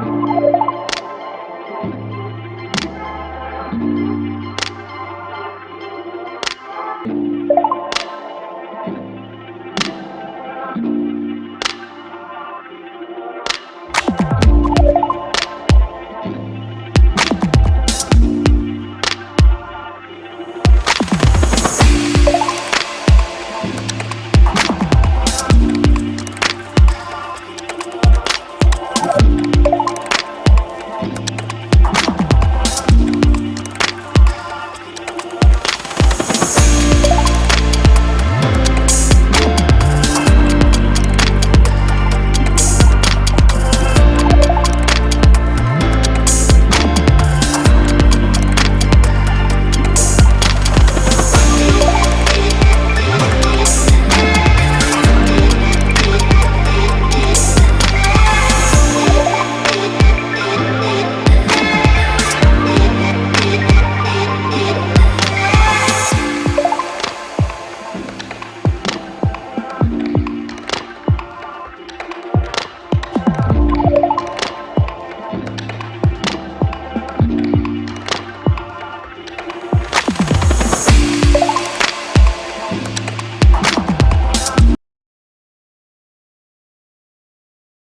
Bye.